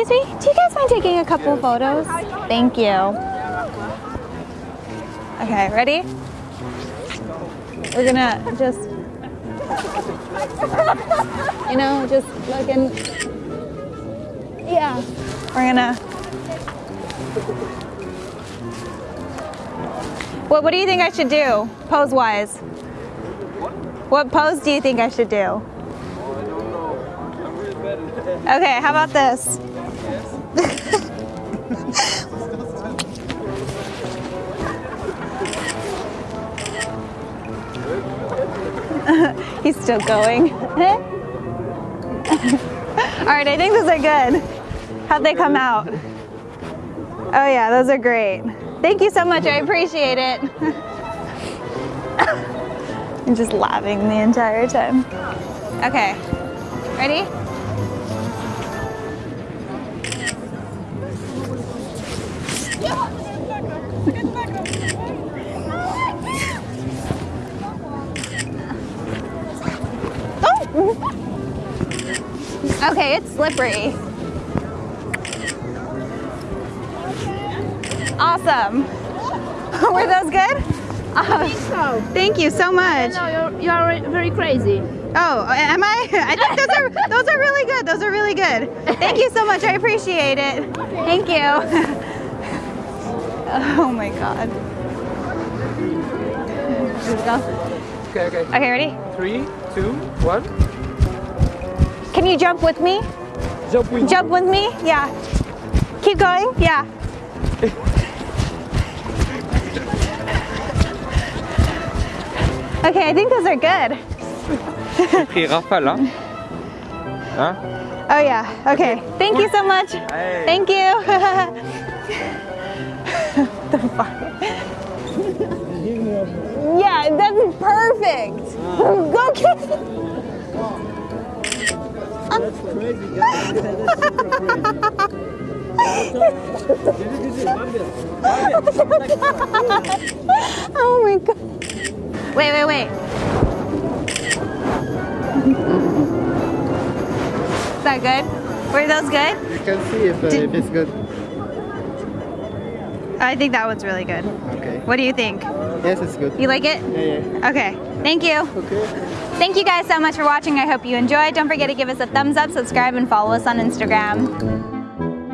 Excuse me, do you guys mind taking a couple photos? Thank you. Okay, ready? We're gonna just, you know, just looking. Yeah, we're gonna. What, what do you think I should do, pose wise? What pose do you think I should do? Okay, how about this? He's still going. All right, I think those are good. How'd they come out? Oh yeah, those are great. Thank you so much, I appreciate it. I'm just laughing the entire time. Okay, ready? Okay, it's slippery. Awesome. Were those good? Uh, So, thank you so much. no, you're, you are very crazy. Oh, am I? I think those are those are really good. Those are really good. Thank you so much. I appreciate it. Thank you. Oh my god. Let's go. Okay, okay. Okay, ready? Three, two, one. Can you jump with me? Jump with Jump with me? Yeah. Keep going? Yeah. Okay, I think those are good. Pris rafale, hein? Hein? Oh yeah. Okay. Thank you so much. Hey. Thank you. the fuck? yeah, that's perfect. Go kiss. oh my god. Wait, wait, wait. Is that good? Were those good? You can see if, uh, if it's good. I think that one's really good. Okay. What do you think? Yes, it's good. You like it? Yeah, yeah. Okay. Thank you. Okay. Thank you guys so much for watching. I hope you enjoyed. Don't forget to give us a thumbs up, subscribe, and follow us on Instagram.